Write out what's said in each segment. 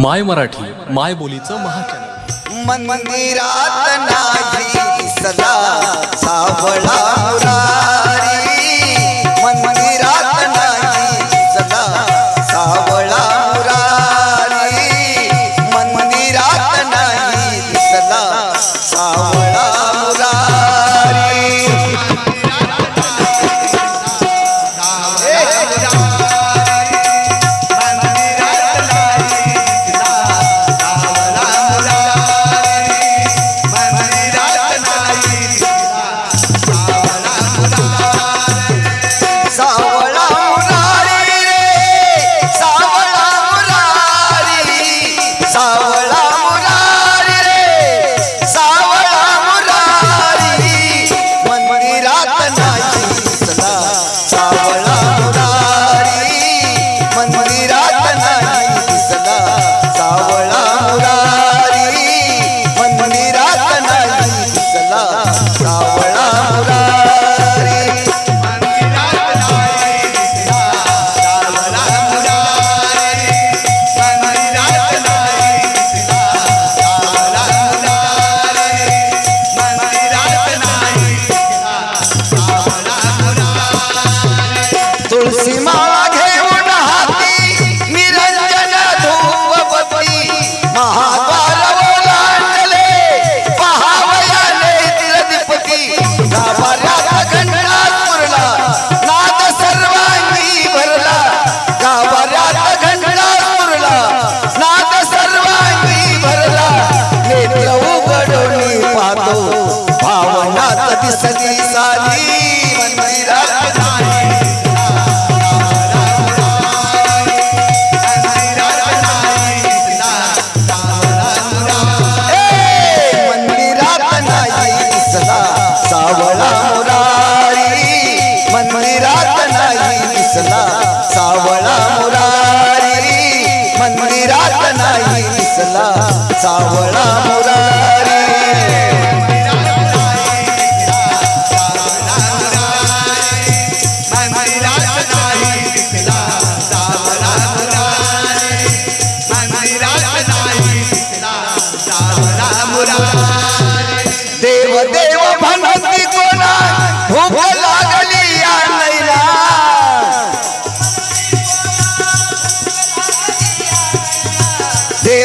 माय मराठी माय बोलीचं महाचॅनल मंदिरात नाही सदा सावळा भावनात साली मंदिरात मंदिरात दिसला सावळा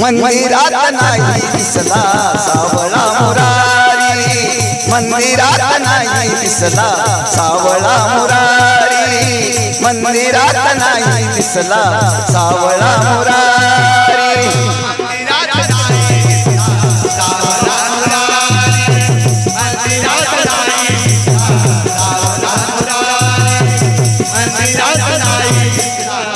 मंदिरात नाही दिसला सावळा मुरारी. मंदिरात नाही दिसला सावळा मुरारी. मंदिरात नाही दिसला सावळा मुरारी. कोण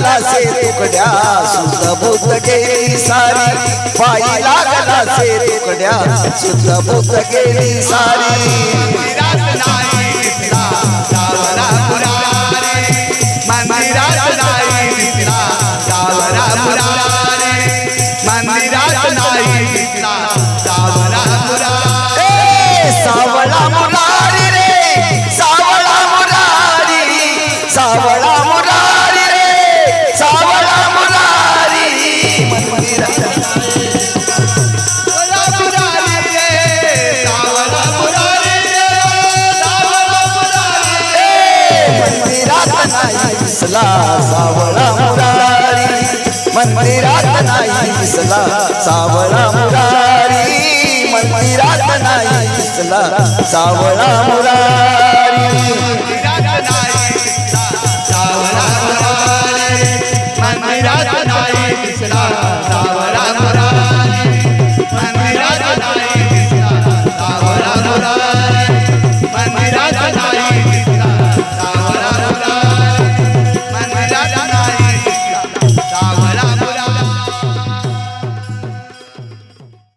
लागला से तुकड्या. सुद्ध गेली सारी. पायी लागला से तुकड्या. सुद्ध गेली सारी. दिसला सावळा मुरारी. मंदिरात नाही दिसला सावळा मुरारी. मंदिरात नाही दिसला सावळा मुरारी. Krishna.